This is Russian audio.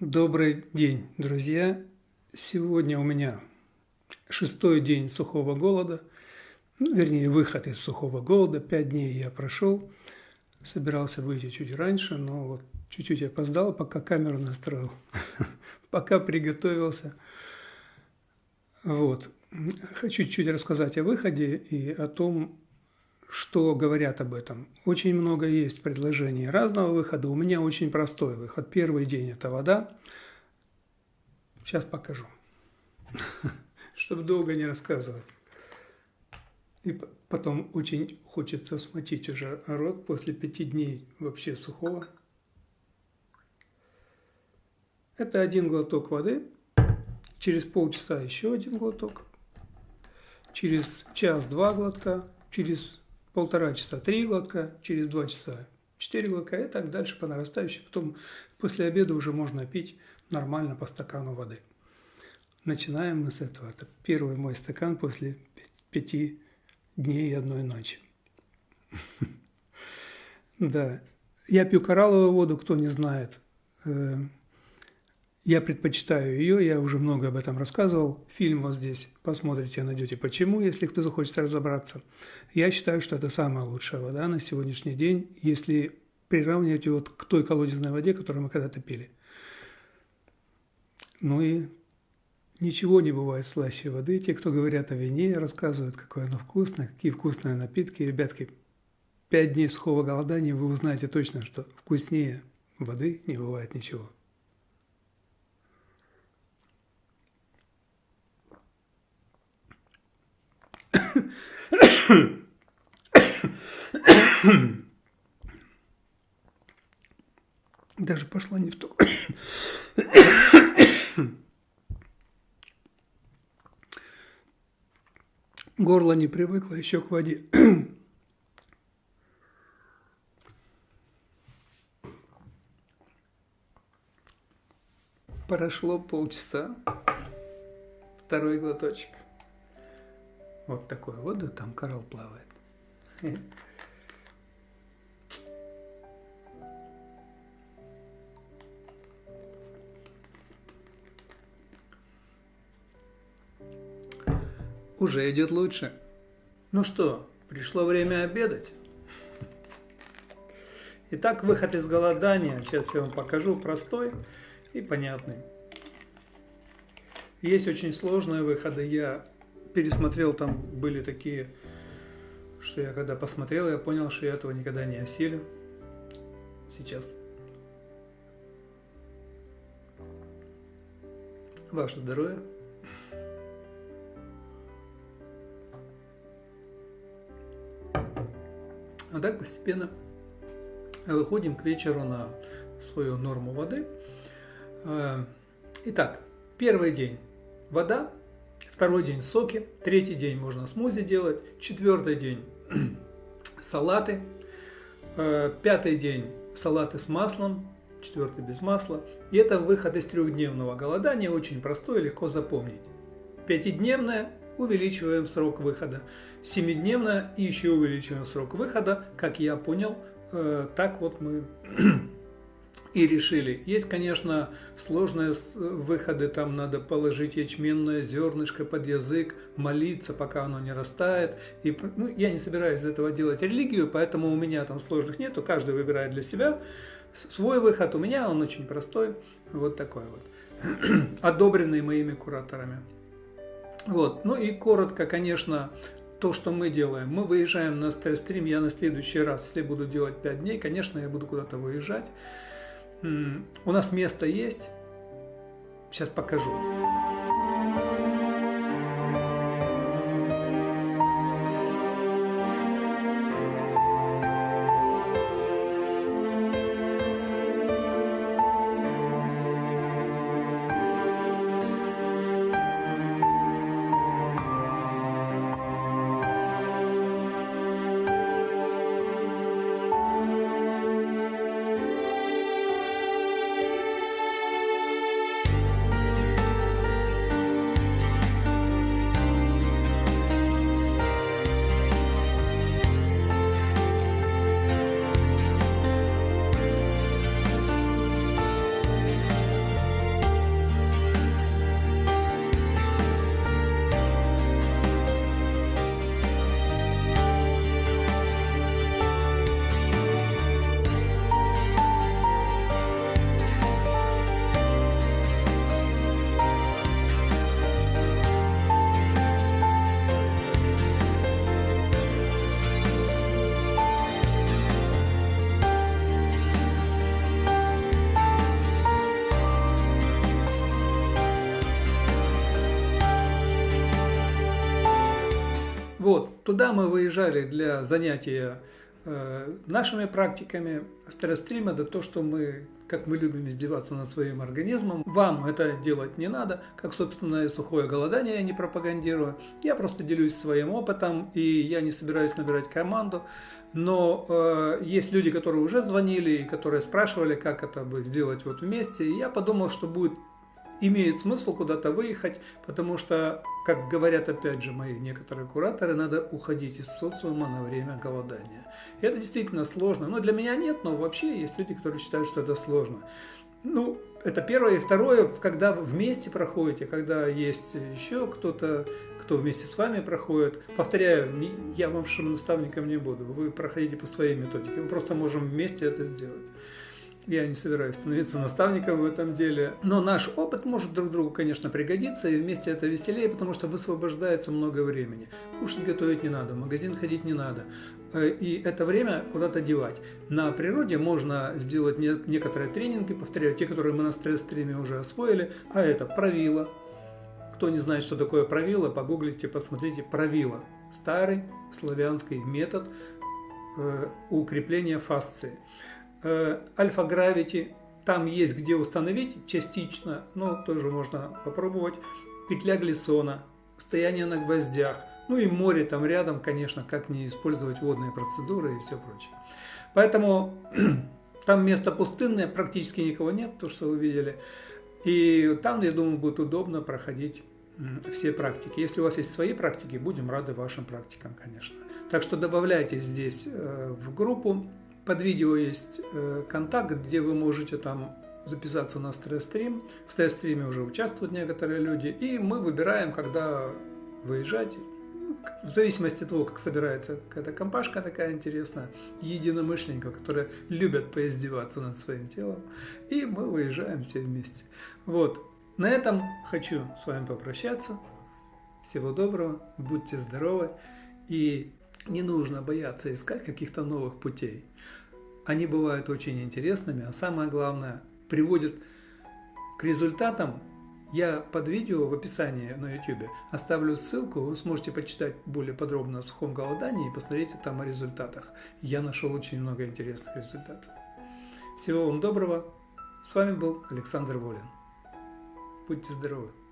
Добрый день, друзья! Сегодня у меня шестой день сухого голода, ну, вернее, выход из сухого голода. Пять дней я прошел, собирался выйти чуть раньше, но вот чуть-чуть опоздал, пока камеру настроил, пока приготовился. Вот. Хочу чуть-чуть рассказать о выходе и о том, что говорят об этом. Очень много есть предложений разного выхода. У меня очень простой выход. Первый день – это вода. Сейчас покажу, чтобы долго не рассказывать. И потом очень хочется смочить уже рот после пяти дней вообще сухого. Это один глоток воды. Через полчаса еще один глоток. Через час-два глотка. Через полтора часа три глотка, через два часа четыре глотка и так дальше по нарастающей. Потом после обеда уже можно пить нормально по стакану воды. Начинаем мы с этого. Это первый мой стакан после пяти дней и одной ночи. Да, я пью коралловую воду, кто не знает. Я предпочитаю ее, я уже много об этом рассказывал. Фильм вот здесь, посмотрите, найдете почему, если кто захочет разобраться. Я считаю, что это самая лучшая вода на сегодняшний день, если приравнивать ее вот к той колодезной воде, которую мы когда-то пили. Ну и ничего не бывает слаще воды. Те, кто говорят о вине, рассказывают, какое оно вкусное, какие вкусные напитки. Ребятки, пять дней сухого голодания вы узнаете точно, что вкуснее воды не бывает ничего. Даже пошла не в ту. Горло не привыкло еще к воде. Прошло полчаса, второй глоточек. Вот такой вот, да, там коралл плавает. Уже идет лучше. Ну что, пришло время обедать. Итак, выход из голодания. Сейчас я вам покажу простой и понятный. Есть очень сложные выходы. Я пересмотрел, там были такие, что я когда посмотрел, я понял, что я этого никогда не осилю. Сейчас. Ваше здоровье. А так постепенно выходим к вечеру на свою норму воды. Э, итак, первый день вода, Второй день соки, третий день можно смузи делать, четвертый день салаты, э, пятый день салаты с маслом, четвертый без масла. И это выход из трехдневного голодания, очень простой, легко запомнить. Пятидневное увеличиваем срок выхода. Семидневное еще увеличиваем срок выхода. Как я понял, э, так вот мы и решили. Есть, конечно, сложные выходы, там надо положить ячменное зернышко под язык, молиться, пока оно не растает. И, ну, я не собираюсь из этого делать религию, поэтому у меня там сложных нету, каждый выбирает для себя свой выход. У меня он очень простой, вот такой вот, одобренный моими кураторами. Вот, ну и коротко, конечно, то, что мы делаем. Мы выезжаем на стрим, я на следующий раз, если буду делать 5 дней, конечно, я буду куда-то выезжать. У нас место есть. Сейчас покажу. Вот, туда мы выезжали для занятия э, нашими практиками. Стресс-стрим – это то, что мы как мы любим издеваться над своим организмом. Вам это делать не надо, как, собственно, и сухое голодание я не пропагандирую. Я просто делюсь своим опытом, и я не собираюсь набирать команду. Но э, есть люди, которые уже звонили и которые спрашивали, как это бы сделать вот вместе. И я подумал, что будет имеет смысл куда-то выехать, потому что, как говорят опять же мои некоторые кураторы, надо уходить из социума на время голодания. И это действительно сложно. Но для меня нет, но вообще есть люди, которые считают, что это сложно. Ну, это первое. И второе, когда вы вместе проходите, когда есть еще кто-то, кто вместе с вами проходит. Повторяю, я вам наставником не буду. Вы проходите по своей методике. Мы просто можем вместе это сделать. Я не собираюсь становиться наставником в этом деле. Но наш опыт может друг другу, конечно, пригодиться, и вместе это веселее, потому что высвобождается много времени. Кушать готовить не надо, в магазин ходить не надо. Э, и это время куда-то девать. На природе можно сделать некоторые тренинги, повторяю, те, которые мы на стресс-стриме уже освоили, а это правило. Кто не знает, что такое правило, погуглите, посмотрите правило. Старый славянский метод э, укрепления фасции. Э, альфа-гравити, там есть где установить частично, но тоже можно попробовать. Петля глиссона, стояние на гвоздях, ну и море там рядом, конечно, как не использовать водные процедуры и все прочее. Поэтому там место пустынное, практически никого нет, то, что вы видели. И там, я думаю, будет удобно проходить все практики. Если у вас есть свои практики, будем рады вашим практикам, конечно. Так что добавляйте здесь э, в группу. Под видео есть э, контакт, где вы можете там записаться на стресс-стрим. В стресс-стриме уже участвуют некоторые люди. И мы выбираем, когда выезжать. В зависимости от того, как собирается какая-то компашка такая интересная, единомышленников, которые любят поиздеваться над своим телом. И мы выезжаем все вместе. Вот. На этом хочу с вами попрощаться. Всего доброго, будьте здоровы и не нужно бояться искать каких-то новых путей. Они бывают очень интересными, а самое главное, приводят к результатам. Я под видео в описании на YouTube оставлю ссылку, вы сможете почитать более подробно о сухом голодании и посмотреть там о результатах. Я нашел очень много интересных результатов. Всего вам доброго. С вами был Александр Волин. Будьте здоровы.